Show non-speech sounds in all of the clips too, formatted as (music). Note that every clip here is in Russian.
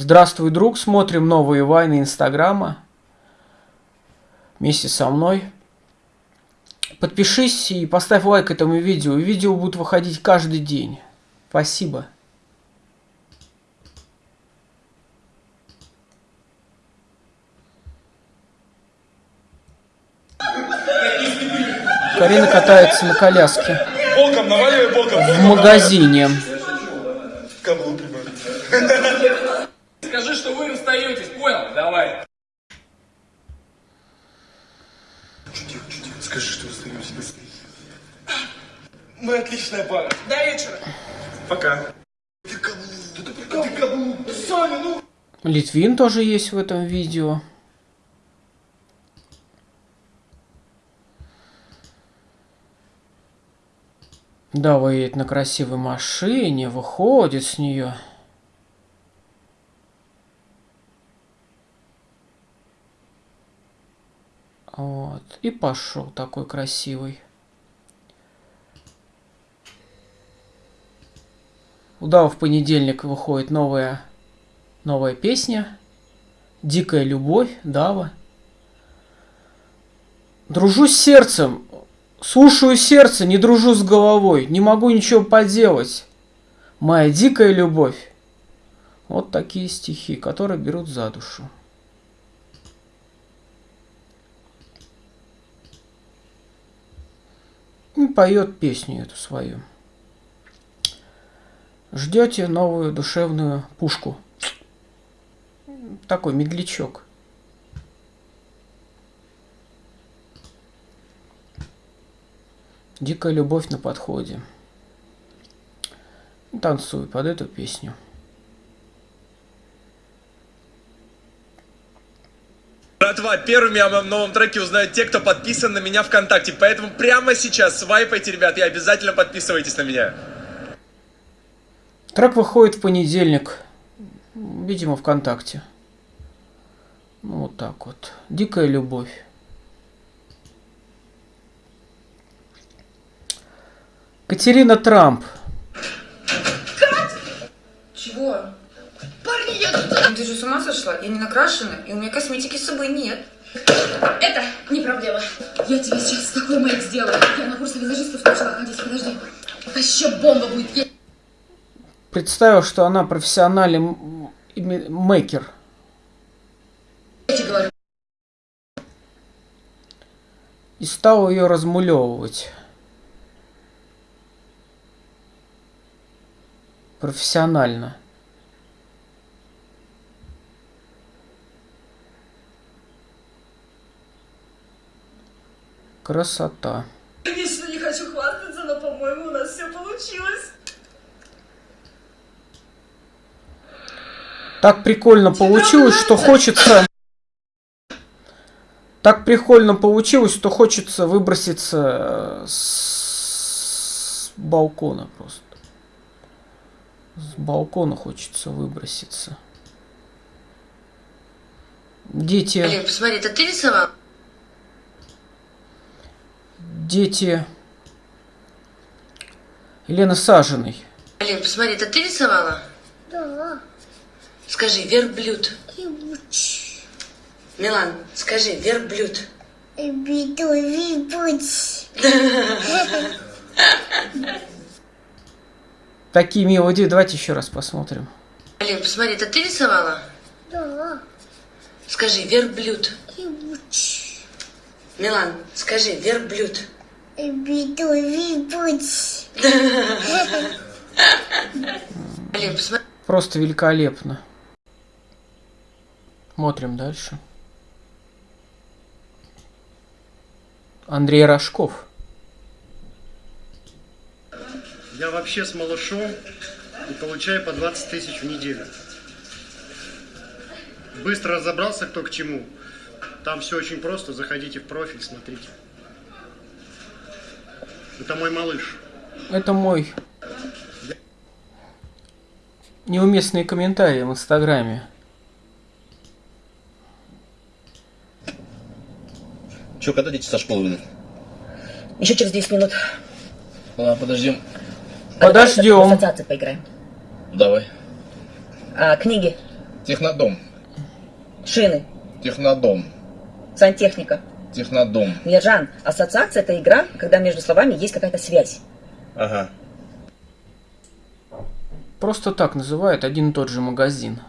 Здравствуй, друг. Смотрим новые вайны Инстаграма. Вместе со мной. Подпишись и поставь лайк этому видео. Видео будут выходить каждый день. Спасибо. Карина катается на коляске Боком, наваливай боком. в магазине. Каблук. Скажи, что вы расстаетесь, понял? Давай. Тихо, тихо. Скажи, что быстрее. Мы отличная пара. До вечера. Пока. Ты каблук. Ты каблук. Саня, ну. Литвин тоже есть в этом видео. Да, едет на красивой машине, выходит с нее. Вот. И пошел такой красивый. У Дава в понедельник выходит новая, новая песня. Дикая любовь, Дава. Дружу с сердцем. Слушаю сердце, не дружу с головой. Не могу ничего поделать. Моя дикая любовь. Вот такие стихи, которые берут за душу. Поет песню эту свою. Ждете новую душевную пушку. Такой медлячок. Дикая любовь на подходе. Танцую под эту песню. Братва, первыми о моем новом треке узнают те, кто подписан на меня ВКонтакте. Поэтому прямо сейчас свайпайте, ребят, и обязательно подписывайтесь на меня. Трек выходит в понедельник. Видимо, ВКонтакте. Ну, вот так вот. Дикая любовь. Катерина Трамп. Чего? Ты же с ума сошла? Я не накрашена, и у меня косметики с собой нет. Это не проблема. Я тебе сейчас такой мейк сделаю. Я на курсы визажистов начала ходить. Подожди. Вообще бомба будет. Я... Представил, что она профессиональный мейкер. я тебе говорю. И стал ее размулевывать. Профессионально. Красота. Конечно, не хочу хвастаться, но, по-моему, у нас все получилось. Так прикольно получилось, что хочется... Так прикольно получилось, что хочется выброситься э, с балкона просто. С балкона хочется выброситься. Дети, Блин, посмотри, это ты рисовал? Дети Елены Сажиной. Блин, посмотри, это ты рисовала? Да. Скажи, верблюд. Ебучий. Милан, скажи, верблюд. Биду, вибуть. (laughs) Такие мелодии. Давайте еще раз посмотрим. Блин, посмотри, это ты рисовала? Да. Скажи, верблюд. Ебучий. Милан, скажи, верблюд. Биду, посмотри. Просто великолепно. Смотрим дальше. Андрей Рожков. Я вообще с малышом и получаю по 20 тысяч в неделю. Быстро разобрался, кто к чему. Там все очень просто. Заходите в профиль, смотрите. Это мой малыш. Это мой неуместные комментарии в Инстаграме. Че, когда дети со школы выйдут? Еще через 10 минут. Ладно, подождем. Подождем. В ассоциации поиграем. Давай. А, книги. Технодом. Шины. Технодом. Сантехника. Технодом. Ержан, ассоциация это игра, когда между словами есть какая-то связь. Ага. Просто так называют один и тот же магазин.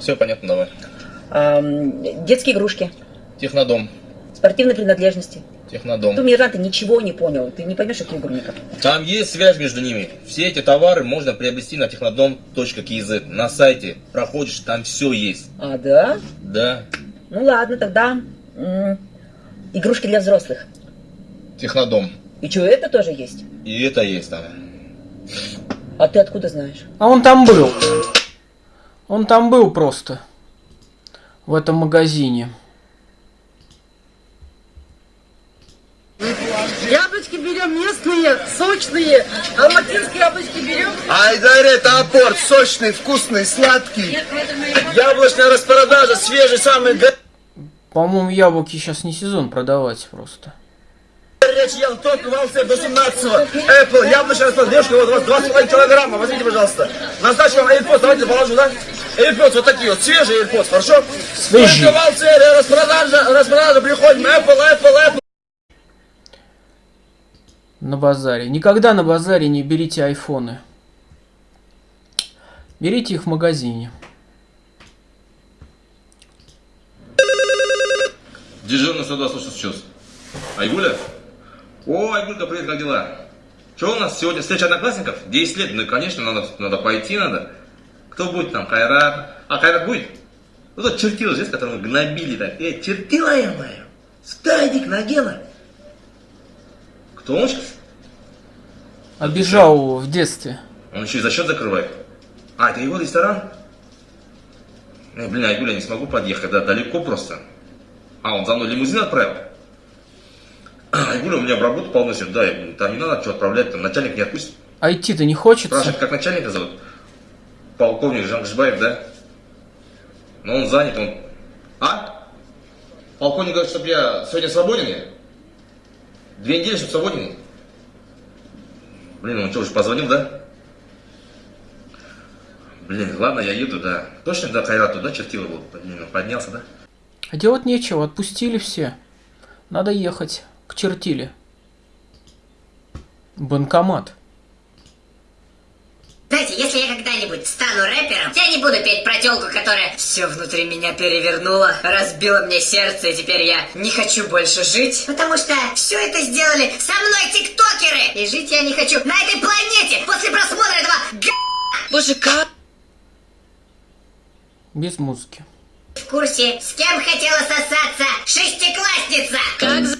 Все понятно, давай. Ам, детские игрушки. Технодом. Спортивные принадлежности. Технодом. Ты, Ержан, ты ничего не понял. Ты не поймешь эту игру никак. Там есть связь между ними. Все эти товары можно приобрести на технодом.kz. На сайте проходишь, там все есть. А, да? Да. Ну ладно, тогда игрушки для взрослых. Технодом. И что, это тоже есть? И это есть там. А ты откуда знаешь? А он там был. Он там был просто. В этом магазине. Яблочки берем местные, сочные. Алматинские яблочки берем. Айдаре топор, сочный, вкусный, сладкий. Яблочная распродажа, свежий, самый По-моему, яблоки сейчас не сезон продавать просто. горячий. Я только вался до 17 Apple, яблочная распродажа. Девушка, вот у вас 2,5 килограмма. Возьмите, пожалуйста. На сдачу вам AirPods, давайте положу, да? AirPods вот такие вот, свежие AirPods, хорошо? Свежие. Только вался, распродажа, распродажа, приходим. Apple, Apple, Apple. На базаре. Никогда на базаре не берите айфоны. Берите их в магазине. Дежурный 102, слушай, сейчас. Айгуля? О, Айгулька, привет, как дела? Что у нас сегодня встреча одноклассников? 10 лет, ну, конечно, надо, надо пойти, надо. Кто будет там? Кайрат? А, Кайрат будет? Ну, тот чертил здесь, которого гнобили так. Эй, чертила я моя! Стадик Нагела! Кто он сейчас? Обижал его в детстве. Он еще и за счет закрывает. А, это его ресторан? Эй, блин, Айгуля, не смогу подъехать, да, далеко просто. А, он за мной лимузин отправил? Айгуля, у меня в работу полносит, да, я говорю, там не надо что отправлять, там начальник не отпустит. А идти-то не хочется? Спрашивает, как начальника зовут? Полковник Жангжбаев, да? Но он занят, он... А? Полковник говорит, чтобы я сегодня свободен я? Две недели, чтобы свободен? Блин, он что, уже позвонил, да? Блин, ладно, я еду, да. Точно, да, Кайрату, да, чертила был? Поднялся, да? А делать нечего, отпустили все. Надо ехать к чертиле. Банкомат. Знаете, если я когда-нибудь стану рэпером, я не буду петь про телку, которая все внутри меня перевернула, разбила мне сердце, и теперь я не хочу больше жить. Потому что все это сделали со мной тиктокеры. И жить я не хочу на этой планете после просмотра этого га... Боже, как? Без музыки. В курсе, с кем хотела сосаться шестиклассница? Как за-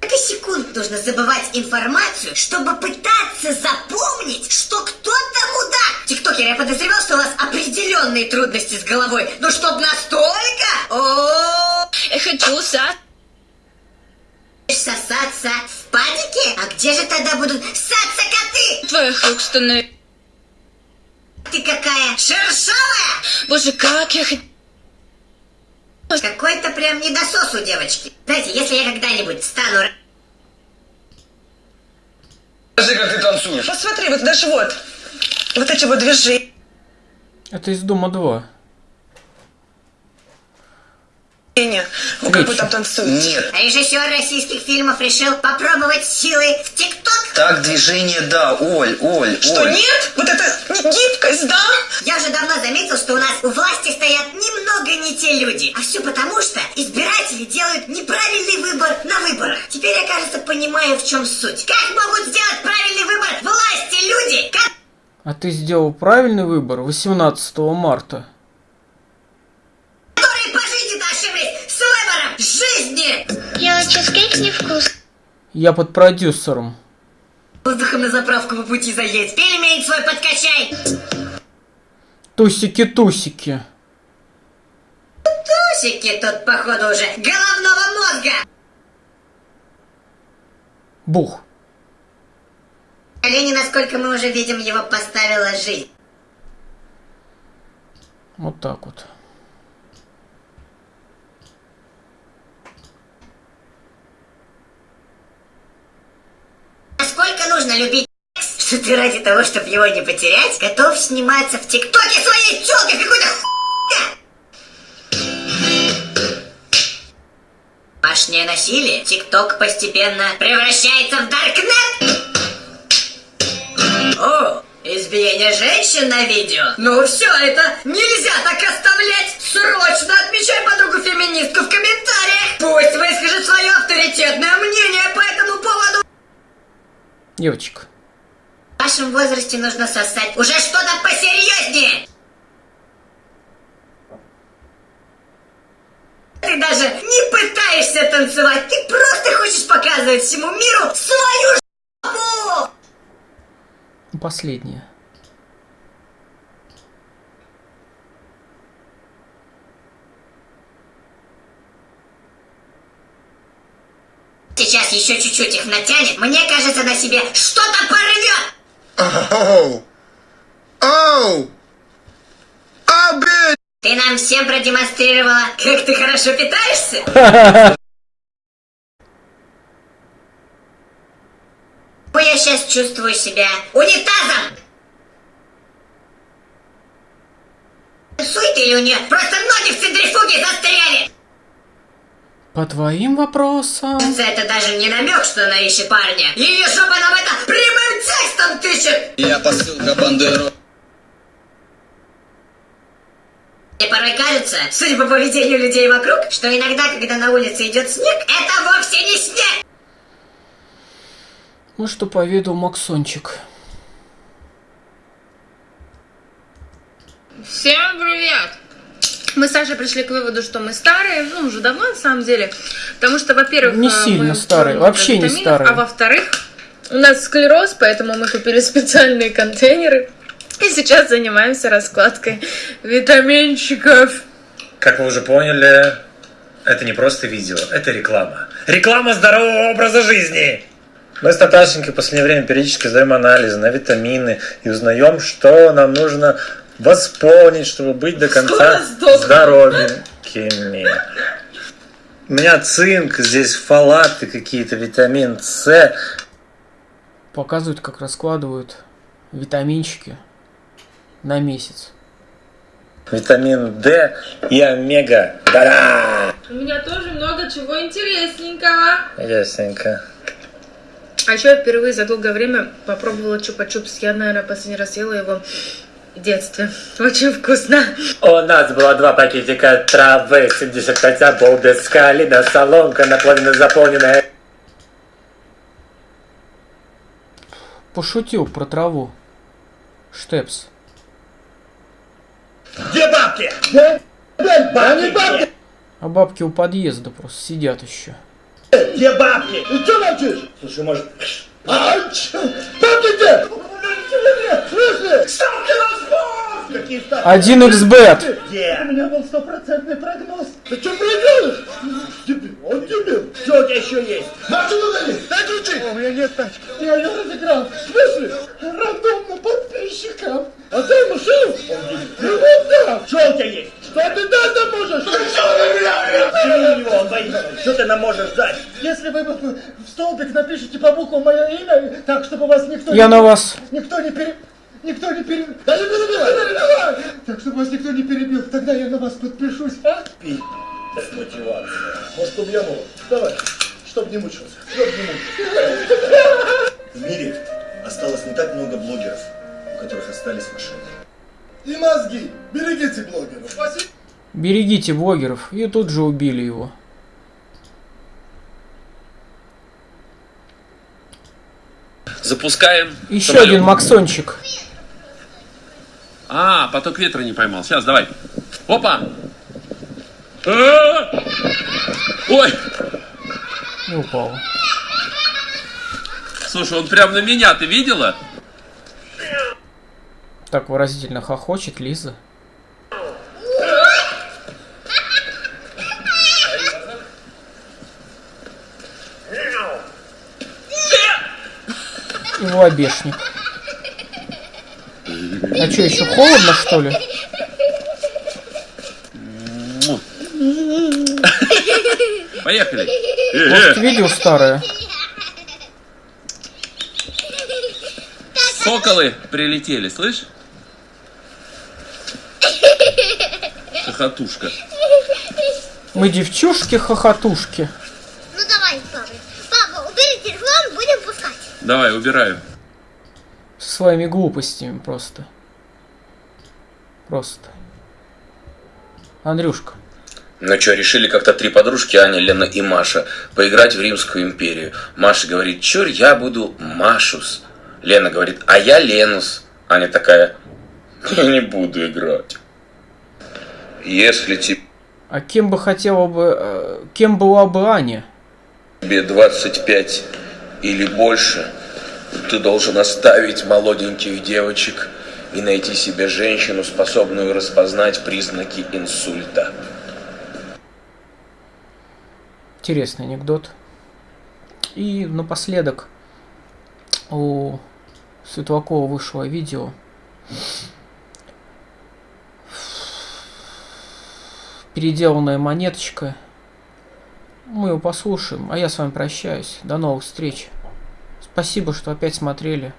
Сколько секунд нужно забывать информацию, чтобы пытаться запомнить, что кто-то мудак? Тиктокер, я подозревал, что у вас определенные трудности с головой. Но чтоб настолько? О, Я хочу са... сосаться в падике? А где же тогда будут ссаться коты? Твоих рук становится... Ты какая шершавая? Боже, как я хочу... Какой-то прям недосос у девочки. Знаете, если я когда-нибудь стану... Покажи, как ты танцуешь. Посмотри, вот даже вот. Вот эти вот движения. Это из Дома 2. Ну, как вы там танцуете. Нет. Режиссер российских фильмов решил попробовать силы в ТикТок. Так, движение, да, Оль, Оль, Что, Оль. нет? Вот это гибкость, да? Я уже давно заметил, что у нас у власти стоят немного не те люди. А все потому, что избиратели делают неправильный выбор на выборах. Теперь я, кажется, понимаю, в чем суть. Как могут сделать правильный выбор власти люди, А ты сделал правильный выбор 18 марта. которые по жизни ошиблись с выбором жизни? Я чизкейк не вкус. Я под продюсером. Воздухом на заправку по пути заедь. Пельмень свой подкачай. Тусики-тусики. Тусики тут, походу, уже головного мозга. Бух. Колени, насколько мы уже видим, его поставила жизнь. Вот так вот. Насколько нужно любить что ты ради того, чтобы его не потерять, готов сниматься в ТикТоке своей челкой какой-то хуйня. Домашнее насилие. ТикТок постепенно превращается в Даркнет. О, избиение женщин на видео. Ну все, это нельзя Девочка. В вашем возрасте нужно сосать уже что-то посерьезнее. Ты даже не пытаешься танцевать, ты просто хочешь показывать всему миру свою жопу! Последняя. Сейчас еще чуть-чуть их натянет, мне кажется, на себе что-то порвет! Оу! Оу! Bitch! Ты нам всем продемонстрировала, как ты хорошо питаешься? (laughs) Ну, Я сейчас чувствую себя унитазом! Сует или у нее просто ноги в центрифуге застряли? По твоим вопросам... Это даже не намек, что она ищет парня. Ее жопа нам это прямым текстом тычет! Я посылка Бандеру. Мне порой кажется, судя по поведению людей вокруг, что иногда, когда на улице идет снег, это вовсе не снег! Ну что поведал Максончик. Всем привет! Мы с Сашей пришли к выводу, что мы старые, ну, уже давно на самом деле. Потому что, во-первых, Не э, сильно мы старые, вообще не старые. А во-вторых, у нас склероз, поэтому мы купили (laughs) специальные контейнеры. И сейчас занимаемся раскладкой витаминчиков. Как вы уже поняли, это не просто видео, это реклама. Реклама здорового образа жизни! Мы с Наташенькой в последнее время периодически сдаем анализы на витамины и узнаем, что нам нужно восполнить, чтобы быть до конца здоровенькими. У меня цинк, здесь фолаты какие-то, витамин С. Показывают, как раскладывают витаминчики на месяц. Витамин D и омега. Да-да! У меня тоже много чего интересненького. Ясненько. А еще я впервые за долгое время попробовала чупа-чупс. Я, наверное, последний раз ела его в детстве. Очень вкусно. У нас было два пакетика травы, 75 обол без калина, соломка наполнена, заполненная. Пошутил про траву. Штепс. Где бабки? Где? Бабки, бабки! А бабки у подъезда просто сидят еще. Где бабки? Ты что молчишь? Слушай, может... А? Бабки где? Слышишь? Какие ставки? Один xbet. Где? У меня был стопроцентный прогноз. Ты что проиграешь? Дебил, он дебил. Что у тебя еще есть? Машину дали, дай ключи. У меня нет тачки. Я ее разыграл. В смысле? Рандомно подписчикам. А дай машину. Он дебил. Ну вот да. Что у тебя есть? Что ты дать нам можешь? Ты что на меня? Ты у него, он боится. Что ты нам можешь дать? Если вы в столбик напишите по буквам мое имя, так, чтобы вас никто Я не... на вас. Никто не пере... Никто не перебил. Да не перебивай! Не перебивай! Так, чтобы вас никто не перебил, тогда я на вас подпишусь, а? Пи***. Мотивация. Может, убьем его? Давай. Чтоб не мучился. Чтоб не мучился. В мире осталось не так много блогеров, у которых остались машины. И мозги. Берегите блогеров. Спасибо. Берегите блогеров. И тут же убили его. Запускаем. Еще самолет. один Максончик. А, поток ветра не поймал. Сейчас, давай. Опа! А! Ой! Упал. Слушай, он прям на меня, ты видела? Так выразительно хохочет Лиза. Его обешник. А что, еще холодно, что ли? Поехали. Может, видео старое? Соколы прилетели, слышь? Хохотушка. Мы девчушки-хохотушки. Ну давай, папа. Папа, убери телефон, будем пускать. Давай, убираю. Со своими глупостями просто. Просто. Андрюшка. Ну что, решили как-то три подружки, Аня, Лена и Маша, поиграть в Римскую империю. Маша говорит, чур, я буду Машус. Лена говорит, а я Ленус. Аня такая, я не буду играть. Если тебе А кем бы хотела бы... э, Кем была бы Аня? 25 или больше, ты должен оставить молоденьких девочек и найти себе женщину, способную распознать признаки инсульта. Интересный анекдот. И напоследок у Светлакова вышло видео. Переделанная монеточка. Мы его послушаем, а я с вами прощаюсь. До новых встреч. Спасибо, что опять смотрели.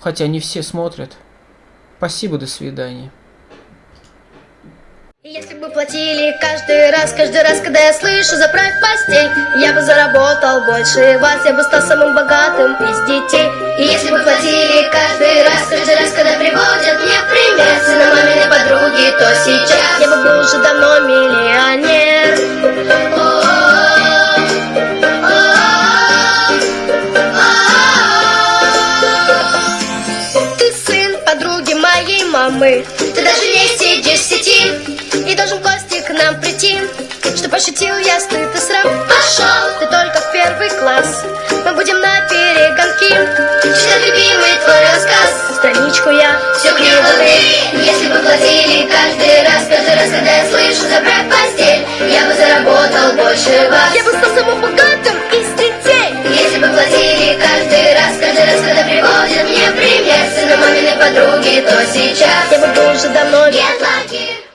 Хотя не все смотрят. Спасибо, до свидания. Если бы платили каждый раз, каждый раз, когда я слышу заправь постель Я бы заработал больше вас, я бы стал самым богатым из детей И если бы платили каждый раз, каждый раз, когда приводят мне пример Сына маминой подруги, то сейчас я бы был уже давно миллионер мамы Ты даже не сидишь в сети И должен Костик к нам прийти. Что пошутил я, стыд и срам Пошел! Ты только в первый класс. Мы будем на перегонки. Читать любимый твой рассказ. Страничку я все криво ты Если бы платили каждый раз Каждый раз, когда я слышу забрать постель Я бы заработал больше вас. Я бы стал самым богатым из детей. Если бы платили каждый раз Каждый раз, когда приводят мне в маминой подруги, то сейчас. Я бы был уже давно Get lucky